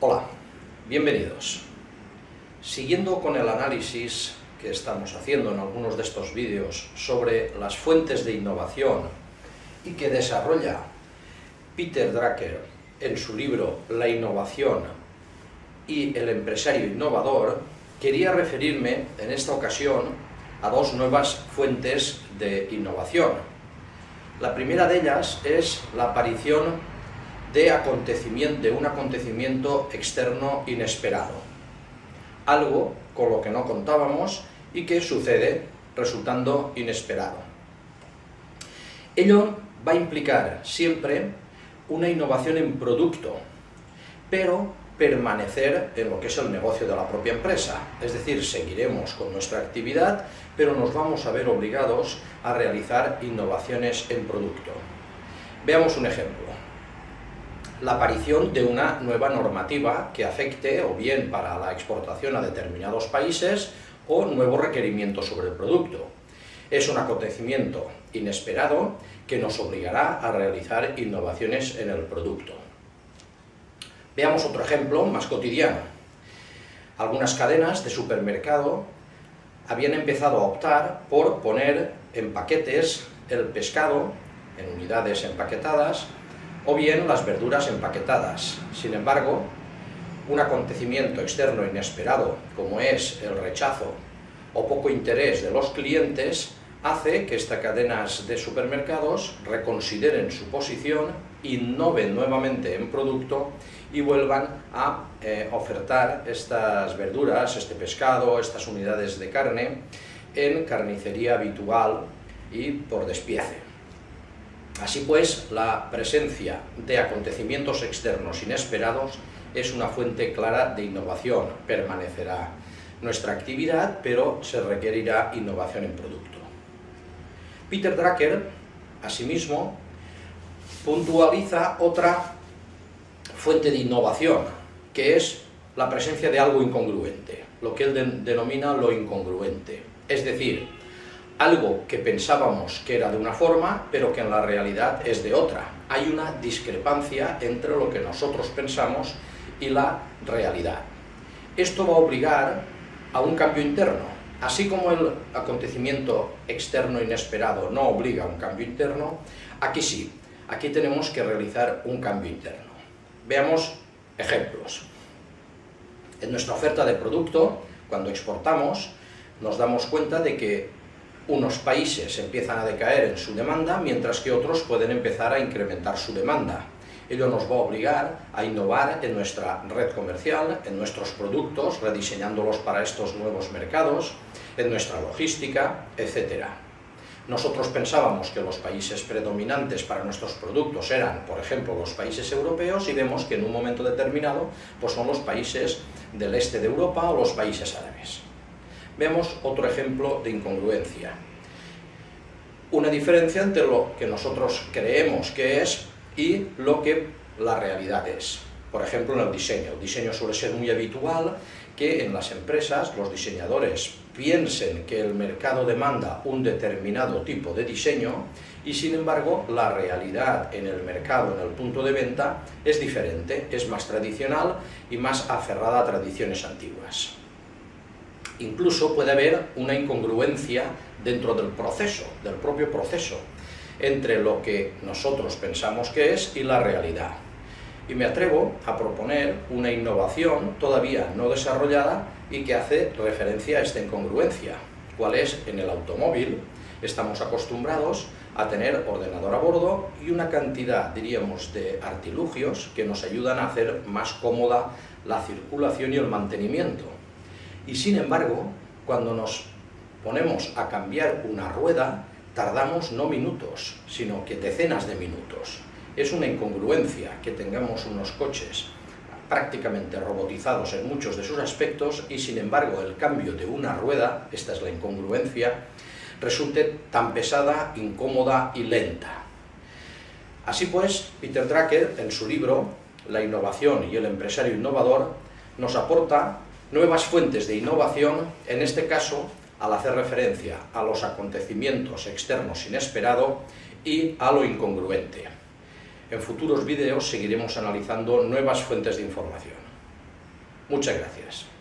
Hola, bienvenidos. Siguiendo con el análisis que estamos haciendo en algunos de estos vídeos sobre las fuentes de innovación y que desarrolla Peter Drucker en su libro La innovación y el empresario innovador, quería referirme en esta ocasión a dos nuevas fuentes de innovación. La primera de ellas es la aparición de, acontecimiento, de un acontecimiento externo inesperado, algo con lo que no contábamos y que sucede resultando inesperado. Ello va a implicar siempre una innovación en producto, pero permanecer en lo que es el negocio de la propia empresa. Es decir, seguiremos con nuestra actividad, pero nos vamos a ver obligados a realizar innovaciones en producto. Veamos un ejemplo. La aparición de una nueva normativa que afecte o bien para la exportación a determinados países o nuevos requerimientos sobre el producto. Es un acontecimiento inesperado que nos obligará a realizar innovaciones en el producto. Veamos otro ejemplo más cotidiano. Algunas cadenas de supermercado habían empezado a optar por poner en paquetes el pescado en unidades empaquetadas o bien las verduras empaquetadas. Sin embargo, un acontecimiento externo inesperado como es el rechazo o poco interés de los clientes hace que estas cadenas de supermercados reconsideren su posición, innoven nuevamente en producto y vuelvan a eh, ofertar estas verduras, este pescado, estas unidades de carne en carnicería habitual y por despiece. Así pues, la presencia de acontecimientos externos inesperados es una fuente clara de innovación, permanecerá nuestra actividad, pero se requerirá innovación en producto. Peter Drucker, asimismo, puntualiza otra fuente de innovación, que es la presencia de algo incongruente, lo que él denomina lo incongruente. Es decir, algo que pensábamos que era de una forma, pero que en la realidad es de otra. Hay una discrepancia entre lo que nosotros pensamos y la realidad. Esto va a obligar a un cambio interno. Así como el acontecimiento externo inesperado no obliga a un cambio interno, aquí sí, aquí tenemos que realizar un cambio interno. Veamos ejemplos. En nuestra oferta de producto, cuando exportamos, nos damos cuenta de que unos países empiezan a decaer en su demanda, mientras que otros pueden empezar a incrementar su demanda. Ello nos va a obligar a innovar en nuestra red comercial, en nuestros productos, rediseñándolos para estos nuevos mercados, en nuestra logística, etc. Nosotros pensábamos que los países predominantes para nuestros productos eran, por ejemplo, los países europeos y vemos que en un momento determinado pues son los países del este de Europa o los países árabes. Vemos otro ejemplo de incongruencia. Una diferencia entre lo que nosotros creemos que es y lo que la realidad es. Por ejemplo, en el diseño. El diseño suele ser muy habitual que en las empresas los diseñadores piensen que el mercado demanda un determinado tipo de diseño y sin embargo la realidad en el mercado, en el punto de venta, es diferente, es más tradicional y más aferrada a tradiciones antiguas. Incluso puede haber una incongruencia dentro del proceso, del propio proceso, entre lo que nosotros pensamos que es y la realidad. Y me atrevo a proponer una innovación todavía no desarrollada y que hace referencia a esta incongruencia, cuál es en el automóvil, estamos acostumbrados a tener ordenador a bordo y una cantidad, diríamos, de artilugios que nos ayudan a hacer más cómoda la circulación y el mantenimiento. Y sin embargo, cuando nos ponemos a cambiar una rueda, tardamos no minutos, sino que decenas de minutos. Es una incongruencia que tengamos unos coches prácticamente robotizados en muchos de sus aspectos y sin embargo el cambio de una rueda, esta es la incongruencia, resulte tan pesada, incómoda y lenta. Así pues, Peter Drucker, en su libro La innovación y el empresario innovador, nos aporta nuevas fuentes de innovación, en este caso al hacer referencia a los acontecimientos externos inesperados y a lo incongruente. En futuros vídeos seguiremos analizando nuevas fuentes de información. Muchas gracias.